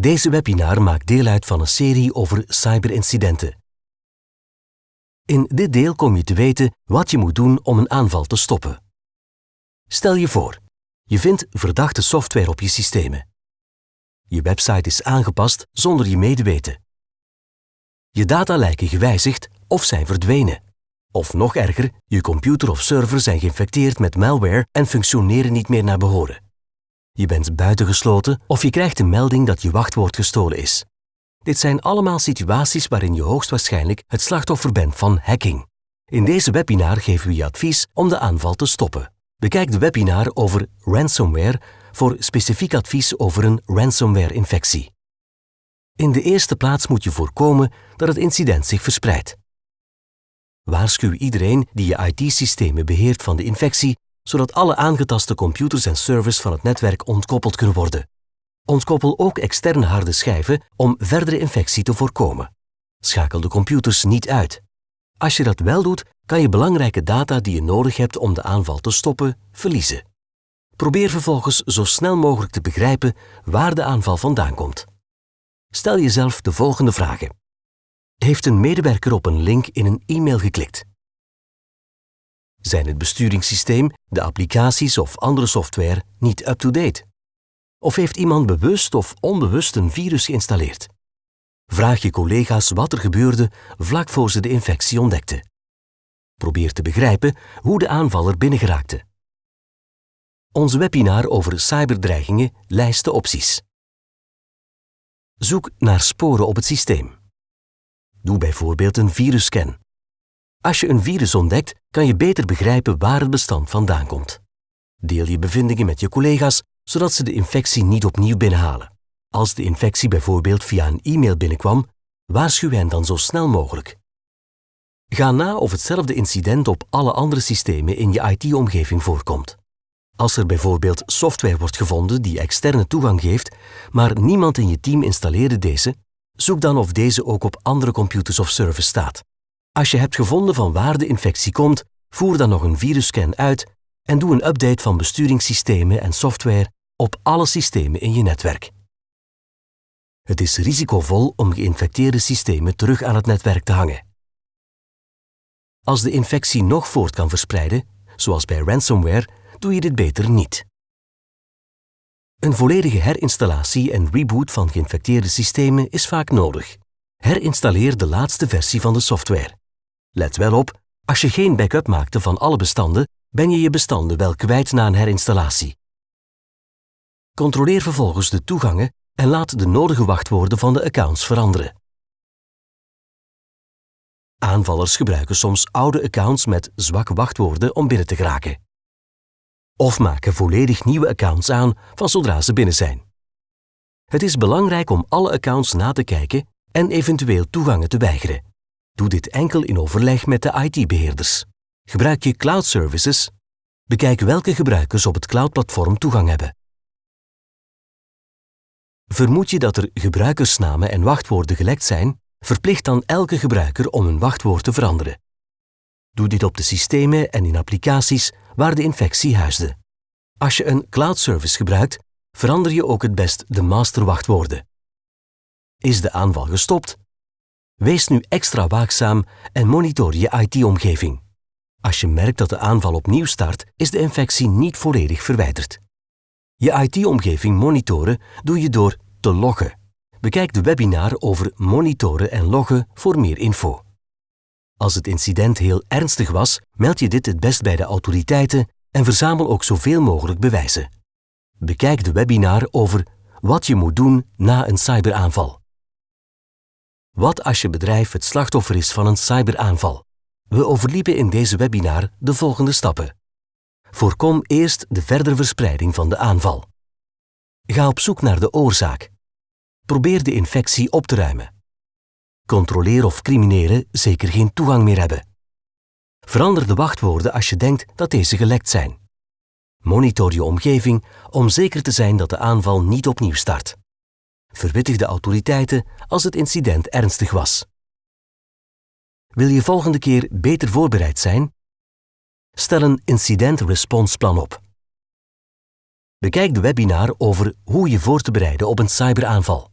Deze webinar maakt deel uit van een serie over cyberincidenten. In dit deel kom je te weten wat je moet doen om een aanval te stoppen. Stel je voor, je vindt verdachte software op je systemen. Je website is aangepast zonder je medeweten. Je data lijken gewijzigd of zijn verdwenen. Of nog erger, je computer of server zijn geïnfecteerd met malware en functioneren niet meer naar behoren. Je bent buitengesloten of je krijgt een melding dat je wachtwoord gestolen is. Dit zijn allemaal situaties waarin je hoogstwaarschijnlijk het slachtoffer bent van hacking. In deze webinar geven we je advies om de aanval te stoppen. Bekijk de webinar over ransomware voor specifiek advies over een ransomware-infectie. In de eerste plaats moet je voorkomen dat het incident zich verspreidt. Waarschuw iedereen die je IT-systemen beheert van de infectie, zodat alle aangetaste computers en servers van het netwerk ontkoppeld kunnen worden. Ontkoppel ook externe harde schijven om verdere infectie te voorkomen. Schakel de computers niet uit. Als je dat wel doet, kan je belangrijke data die je nodig hebt om de aanval te stoppen, verliezen. Probeer vervolgens zo snel mogelijk te begrijpen waar de aanval vandaan komt. Stel jezelf de volgende vragen. Heeft een medewerker op een link in een e-mail geklikt? Zijn het besturingssysteem, de applicaties of andere software niet up-to-date? Of heeft iemand bewust of onbewust een virus geïnstalleerd? Vraag je collega's wat er gebeurde vlak voor ze de infectie ontdekten. Probeer te begrijpen hoe de aanvaller binnengeraakte. Ons webinar over cyberdreigingen lijst de opties. Zoek naar sporen op het systeem. Doe bijvoorbeeld een virusscan. Als je een virus ontdekt, kan je beter begrijpen waar het bestand vandaan komt. Deel je bevindingen met je collega's, zodat ze de infectie niet opnieuw binnenhalen. Als de infectie bijvoorbeeld via een e-mail binnenkwam, waarschuw hen dan zo snel mogelijk. Ga na of hetzelfde incident op alle andere systemen in je IT-omgeving voorkomt. Als er bijvoorbeeld software wordt gevonden die externe toegang geeft, maar niemand in je team installeerde deze, zoek dan of deze ook op andere computers of servers staat. Als je hebt gevonden van waar de infectie komt, voer dan nog een virusscan uit en doe een update van besturingssystemen en software op alle systemen in je netwerk. Het is risicovol om geïnfecteerde systemen terug aan het netwerk te hangen. Als de infectie nog voort kan verspreiden, zoals bij ransomware, doe je dit beter niet. Een volledige herinstallatie en reboot van geïnfecteerde systemen is vaak nodig. Herinstalleer de laatste versie van de software. Let wel op, als je geen backup maakte van alle bestanden, ben je je bestanden wel kwijt na een herinstallatie. Controleer vervolgens de toegangen en laat de nodige wachtwoorden van de accounts veranderen. Aanvallers gebruiken soms oude accounts met zwakke wachtwoorden om binnen te geraken. Of maken volledig nieuwe accounts aan van zodra ze binnen zijn. Het is belangrijk om alle accounts na te kijken en eventueel toegangen te weigeren. Doe dit enkel in overleg met de IT-beheerders. Gebruik je cloud services? Bekijk welke gebruikers op het cloudplatform toegang hebben. Vermoed je dat er gebruikersnamen en wachtwoorden gelekt zijn, verplicht dan elke gebruiker om een wachtwoord te veranderen. Doe dit op de systemen en in applicaties waar de infectie huisde. Als je een cloud service gebruikt, verander je ook het best de masterwachtwoorden. Is de aanval gestopt? Wees nu extra waakzaam en monitor je IT-omgeving. Als je merkt dat de aanval opnieuw start, is de infectie niet volledig verwijderd. Je IT-omgeving monitoren doe je door te loggen. Bekijk de webinar over monitoren en loggen voor meer info. Als het incident heel ernstig was, meld je dit het best bij de autoriteiten en verzamel ook zoveel mogelijk bewijzen. Bekijk de webinar over wat je moet doen na een cyberaanval. Wat als je bedrijf het slachtoffer is van een cyberaanval? We overliepen in deze webinar de volgende stappen. Voorkom eerst de verdere verspreiding van de aanval. Ga op zoek naar de oorzaak. Probeer de infectie op te ruimen. Controleer of criminelen zeker geen toegang meer hebben. Verander de wachtwoorden als je denkt dat deze gelekt zijn. Monitor je omgeving om zeker te zijn dat de aanval niet opnieuw start. Verwittig de autoriteiten als het incident ernstig was. Wil je volgende keer beter voorbereid zijn? Stel een incident response plan op. Bekijk de webinar over hoe je voor te bereiden op een cyberaanval.